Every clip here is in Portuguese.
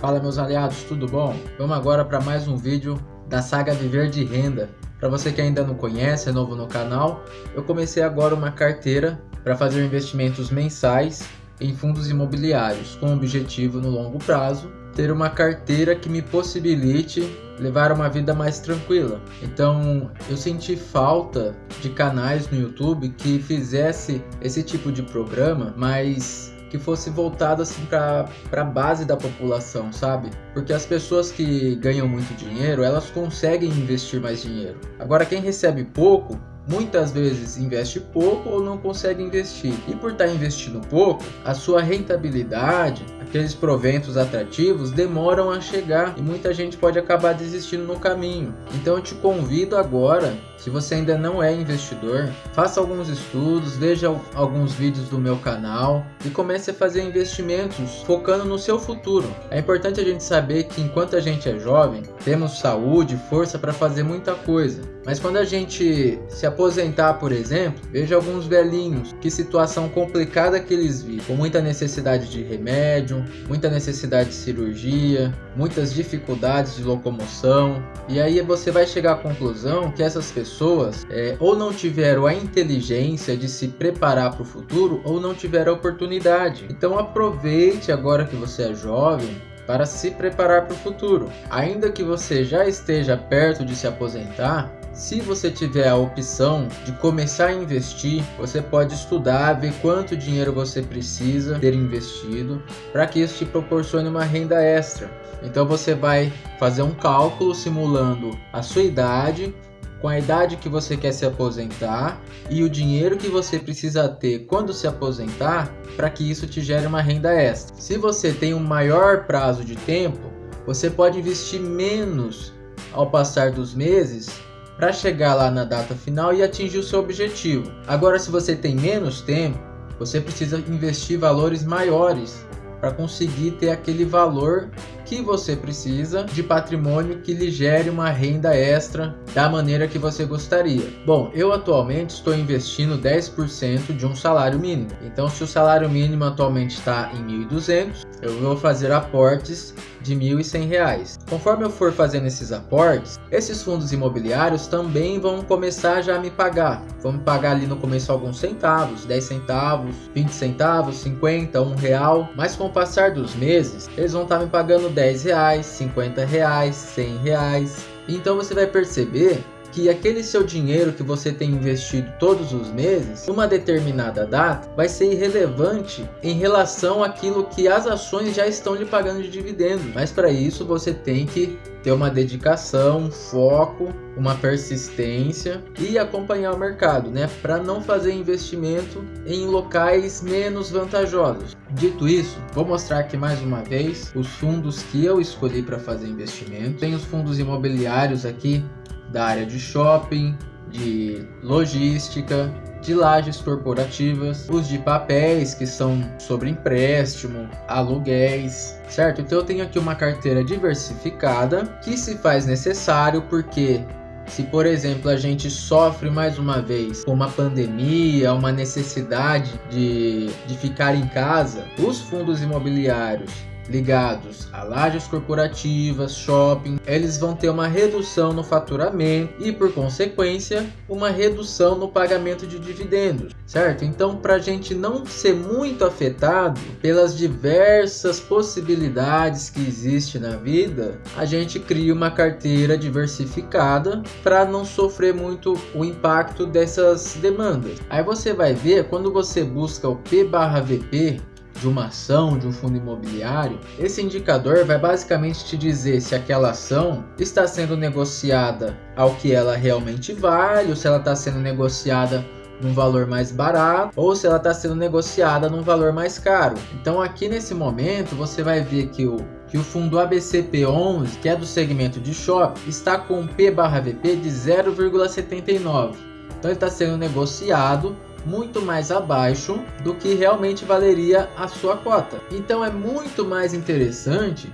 Fala meus aliados, tudo bom? Vamos agora para mais um vídeo da saga Viver de Renda. Para você que ainda não conhece, é novo no canal, eu comecei agora uma carteira para fazer investimentos mensais em fundos imobiliários, com o objetivo no longo prazo ter uma carteira que me possibilite levar uma vida mais tranquila. Então eu senti falta de canais no YouTube que fizesse esse tipo de programa, mas que fosse voltado assim para a base da população, sabe? Porque as pessoas que ganham muito dinheiro, elas conseguem investir mais dinheiro. Agora quem recebe pouco, muitas vezes investe pouco ou não consegue investir. E por estar tá investindo pouco, a sua rentabilidade, aqueles proventos atrativos demoram a chegar e muita gente pode acabar desistindo no caminho. Então eu te convido agora, se você ainda não é investidor, faça alguns estudos, veja alguns vídeos do meu canal e comece a fazer investimentos focando no seu futuro. É importante a gente saber que enquanto a gente é jovem, temos saúde, força para fazer muita coisa. Mas quando a gente se aposentar, por exemplo, veja alguns velhinhos, que situação complicada que eles vivem, com muita necessidade de remédio, muita necessidade de cirurgia, muitas dificuldades de locomoção. E aí você vai chegar à conclusão que essas pessoas é, ou não tiveram a inteligência de se preparar para o futuro ou não tiveram a oportunidade. Então aproveite agora que você é jovem para se preparar para o futuro. Ainda que você já esteja perto de se aposentar, se você tiver a opção de começar a investir, você pode estudar, ver quanto dinheiro você precisa ter investido para que isso te proporcione uma renda extra. Então você vai fazer um cálculo simulando a sua idade, com a idade que você quer se aposentar e o dinheiro que você precisa ter quando se aposentar para que isso te gere uma renda extra. Se você tem um maior prazo de tempo, você pode investir menos ao passar dos meses para chegar lá na data final e atingir o seu objetivo. Agora, se você tem menos tempo, você precisa investir valores maiores para conseguir ter aquele valor que você precisa de patrimônio que lhe gere uma renda extra da maneira que você gostaria. Bom, eu atualmente estou investindo 10% de um salário mínimo. Então, se o salário mínimo atualmente está em 1.200, eu vou fazer aportes de R$ 1.100. Conforme eu for fazendo esses aportes, esses fundos imobiliários também vão começar já a me pagar. Vão me pagar ali no começo alguns centavos, 10 centavos, 20 centavos, 50, 1 real. Mas com o passar dos meses, eles vão estar me pagando 10 reais, 50 reais, 100 reais. Então você vai perceber que aquele seu dinheiro que você tem investido todos os meses, numa determinada data, vai ser irrelevante em relação àquilo que as ações já estão lhe pagando de dividendo. Mas para isso você tem que ter uma dedicação, foco, uma persistência e acompanhar o mercado, né? Para não fazer investimento em locais menos vantajosos. Dito isso, vou mostrar aqui mais uma vez os fundos que eu escolhi para fazer investimento. Tem os fundos imobiliários aqui da área de shopping, de logística, de lajes corporativas, os de papéis que são sobre empréstimo, aluguéis, certo? Então eu tenho aqui uma carteira diversificada que se faz necessário porque se por exemplo a gente sofre mais uma vez com uma pandemia, uma necessidade de, de ficar em casa, os fundos imobiliários ligados a lajes corporativas, shopping, eles vão ter uma redução no faturamento e, por consequência, uma redução no pagamento de dividendos, certo? Então, para a gente não ser muito afetado pelas diversas possibilidades que existem na vida, a gente cria uma carteira diversificada para não sofrer muito o impacto dessas demandas. Aí você vai ver quando você busca o P/VP de uma ação, de um fundo imobiliário, esse indicador vai basicamente te dizer se aquela ação está sendo negociada ao que ela realmente vale, ou se ela está sendo negociada num valor mais barato ou se ela está sendo negociada num valor mais caro. Então aqui nesse momento você vai ver que o que o fundo ABCP11, que é do segmento de shopping, está com P/VP de 0,79. Então ele está sendo negociado muito mais abaixo do que realmente valeria a sua cota. Então é muito mais interessante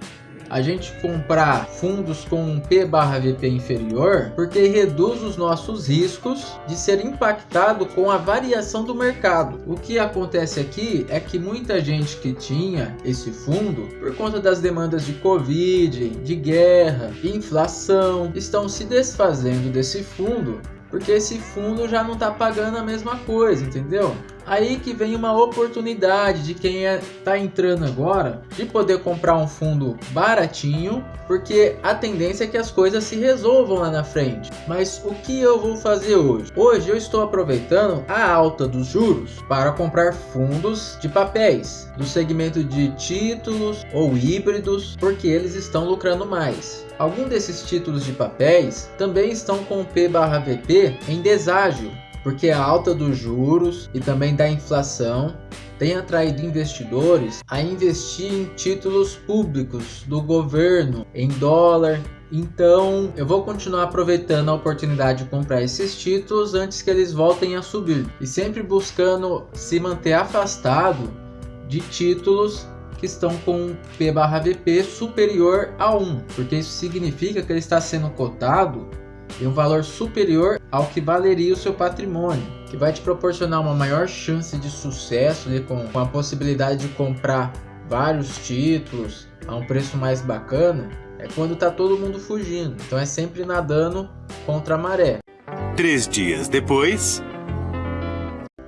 a gente comprar fundos com um P barra VP inferior, porque reduz os nossos riscos de ser impactado com a variação do mercado. O que acontece aqui é que muita gente que tinha esse fundo, por conta das demandas de Covid, de guerra, inflação, estão se desfazendo desse fundo porque esse fundo já não está pagando a mesma coisa, entendeu? Aí que vem uma oportunidade de quem está é, entrando agora de poder comprar um fundo baratinho, porque a tendência é que as coisas se resolvam lá na frente. Mas o que eu vou fazer hoje? Hoje eu estou aproveitando a alta dos juros para comprar fundos de papéis do segmento de títulos ou híbridos, porque eles estão lucrando mais. Alguns desses títulos de papéis também estão com P/VP em deságio, porque a alta dos juros e também da inflação tem atraído investidores a investir em títulos públicos do governo em dólar. Então eu vou continuar aproveitando a oportunidade de comprar esses títulos antes que eles voltem a subir e sempre buscando se manter afastado de títulos que estão com P/VP superior a 1, porque isso significa que ele está sendo cotado e um valor superior ao que valeria o seu patrimônio, que vai te proporcionar uma maior chance de sucesso com, com a possibilidade de comprar vários títulos a um preço mais bacana, é quando está todo mundo fugindo. Então é sempre nadando contra a maré. Três dias depois...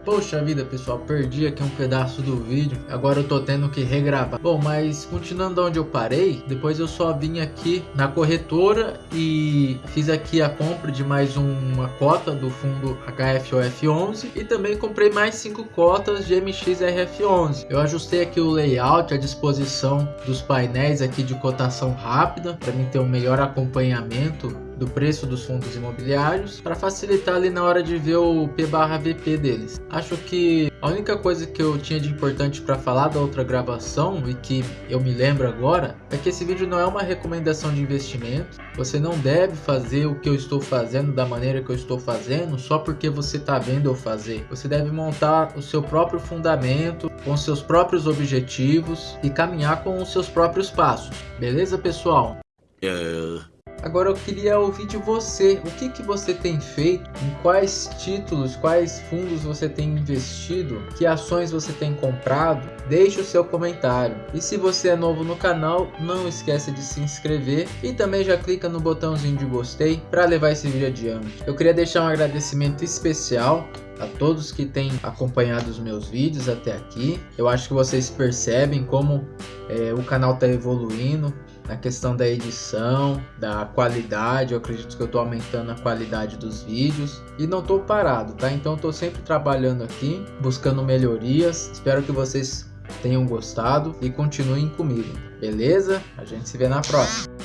Poxa vida, pessoal, perdi aqui um pedaço do vídeo. Agora eu tô tendo que regravar. Bom, mas continuando onde eu parei, depois eu só vim aqui na corretora e fiz aqui a compra de mais uma cota do fundo HFOF11 e também comprei mais cinco cotas de MXRF11. Eu ajustei aqui o layout, a disposição dos painéis aqui de cotação rápida para mim ter um melhor acompanhamento do preço dos fundos imobiliários para facilitar ali na hora de ver o P/VP deles. Acho que a única coisa que eu tinha de importante para falar da outra gravação e que eu me lembro agora é que esse vídeo não é uma recomendação de investimento. Você não deve fazer o que eu estou fazendo da maneira que eu estou fazendo só porque você está vendo eu fazer. Você deve montar o seu próprio fundamento com seus próprios objetivos e caminhar com os seus próprios passos. Beleza, pessoal? Uh... Agora eu queria ouvir de você, o que, que você tem feito, em quais títulos, quais fundos você tem investido, que ações você tem comprado, deixe o seu comentário. E se você é novo no canal, não esqueça de se inscrever e também já clica no botãozinho de gostei para levar esse vídeo adiante. Eu queria deixar um agradecimento especial a todos que têm acompanhado os meus vídeos até aqui. Eu acho que vocês percebem como é, o canal está evoluindo, na questão da edição, da qualidade, eu acredito que eu estou aumentando a qualidade dos vídeos e não estou parado, tá? Então estou sempre trabalhando aqui, buscando melhorias. Espero que vocês tenham gostado e continuem comigo, beleza? A gente se vê na próxima.